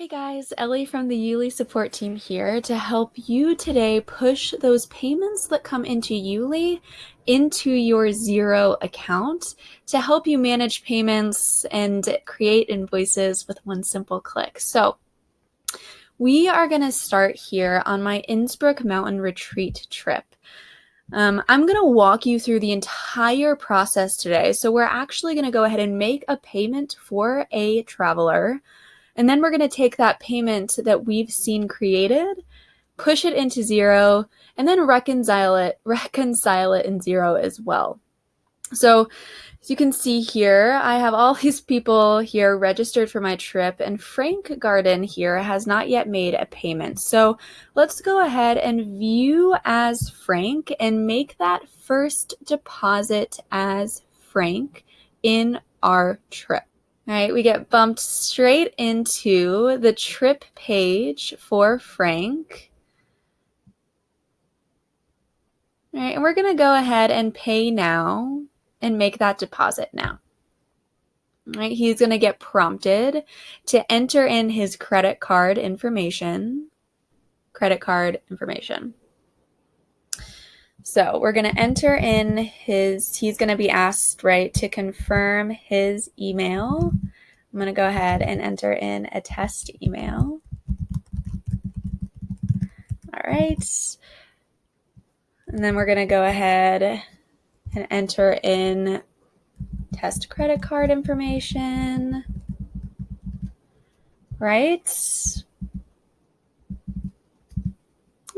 Hey guys, Ellie from the Yuli support team here to help you today push those payments that come into Yuli into your Xero account to help you manage payments and create invoices with one simple click. So we are going to start here on my Innsbruck Mountain Retreat trip. Um, I'm going to walk you through the entire process today. So we're actually going to go ahead and make a payment for a traveler and then we're going to take that payment that we've seen created, push it into Xero, and then reconcile it, reconcile it in Xero as well. So as you can see here, I have all these people here registered for my trip and Frank Garden here has not yet made a payment. So let's go ahead and view as Frank and make that first deposit as Frank in our trip. All right, we get bumped straight into the trip page for Frank. All right, and we're going to go ahead and pay now and make that deposit now. All right, he's going to get prompted to enter in his credit card information. Credit card information. So we're going to enter in his, he's going to be asked, right, to confirm his email. I'm going to go ahead and enter in a test email. All right. And then we're going to go ahead and enter in test credit card information. Right.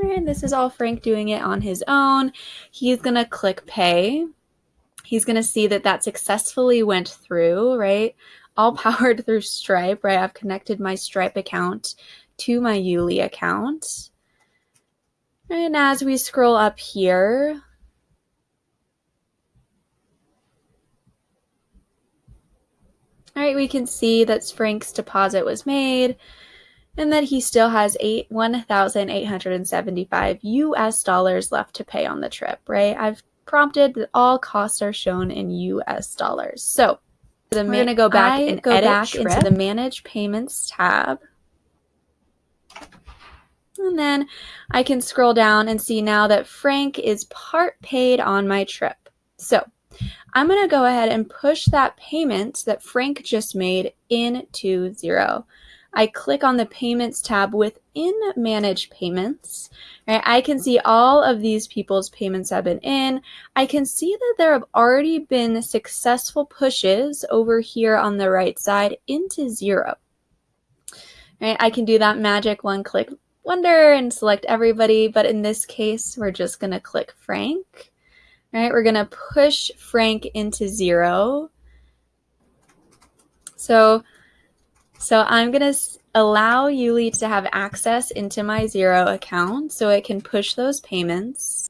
And this is all Frank doing it on his own. He's going to click pay. He's going to see that that successfully went through, right? All powered through Stripe, right? I've connected my Stripe account to my Yuli account. And as we scroll up here, all right, we can see that Frank's deposit was made and that he still has eight one thousand eight hundred and seventy five US dollars left to pay on the trip, right? I've prompted that all costs are shown in US dollars. So we're going to go back I and go back trip. into the manage payments tab. And then I can scroll down and see now that Frank is part paid on my trip. So I'm going to go ahead and push that payment that Frank just made into Xero. I click on the Payments tab within Manage Payments. Right, I can see all of these people's payments have been in. I can see that there have already been successful pushes over here on the right side into Xero. Right, I can do that magic one-click wonder and select everybody, but in this case, we're just going to click Frank. Right, we're going to push Frank into Xero. So so I'm going to allow Yuli to have access into my Xero account so it can push those payments.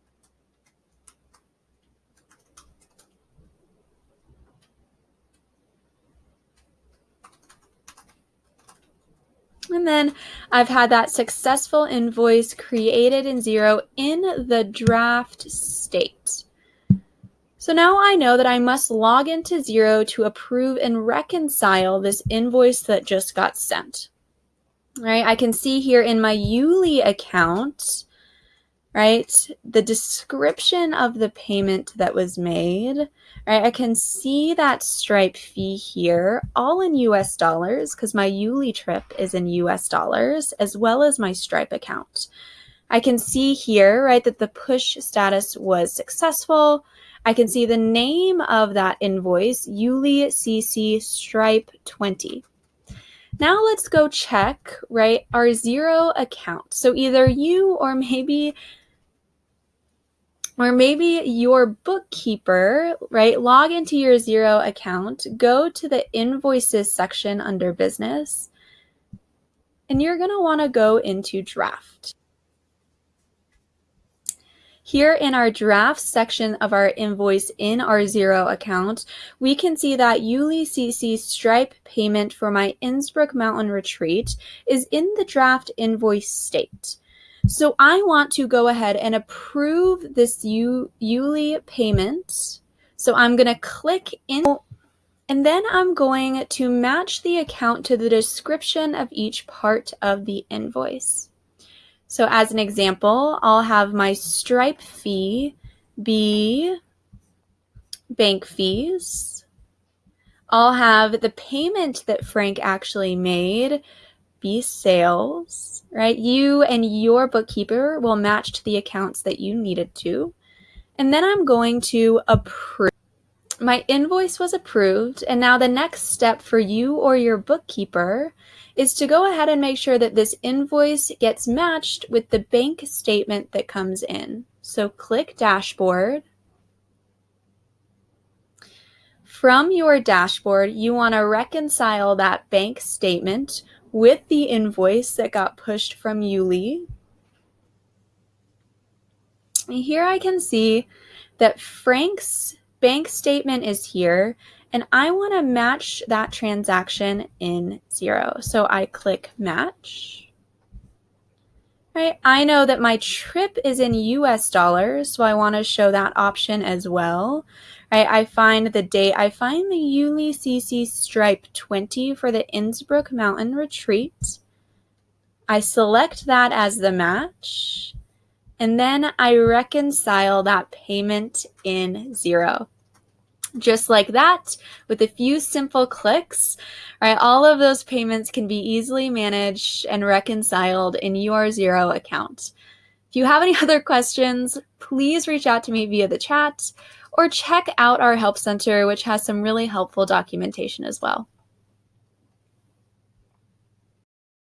And then I've had that successful invoice created in Xero in the draft state. So now I know that I must log into Xero to approve and reconcile this invoice that just got sent. Right, I can see here in my Yuli account, right, the description of the payment that was made, right, I can see that Stripe fee here, all in US dollars, because my Yuli trip is in US dollars, as well as my Stripe account. I can see here, right, that the push status was successful, I can see the name of that invoice, Yuli CC Stripe 20. Now let's go check, right, our Xero account. So either you or maybe or maybe your bookkeeper, right, log into your Xero account, go to the invoices section under business, and you're going to want to go into draft. Here in our draft section of our invoice in our Xero account, we can see that Yuli CC Stripe payment for my Innsbruck Mountain Retreat is in the draft invoice state. So I want to go ahead and approve this Yuli payment. So I'm going to click in And then I'm going to match the account to the description of each part of the invoice. So as an example, I'll have my Stripe fee be bank fees. I'll have the payment that Frank actually made be sales, right? You and your bookkeeper will match to the accounts that you needed to. And then I'm going to approve. My invoice was approved, and now the next step for you or your bookkeeper is to go ahead and make sure that this invoice gets matched with the bank statement that comes in. So click Dashboard. From your dashboard, you want to reconcile that bank statement with the invoice that got pushed from Yuli. Here I can see that Frank's bank statement is here and I want to match that transaction in Xero. So I click match. Right, I know that my trip is in US dollars, so I want to show that option as well. Right, I find the date, I find the Yuli CC Stripe 20 for the Innsbruck Mountain Retreat. I select that as the match, and then I reconcile that payment in Xero. just like that with a few simple clicks right all of those payments can be easily managed and reconciled in your Xero account if you have any other questions please reach out to me via the chat or check out our help center which has some really helpful documentation as well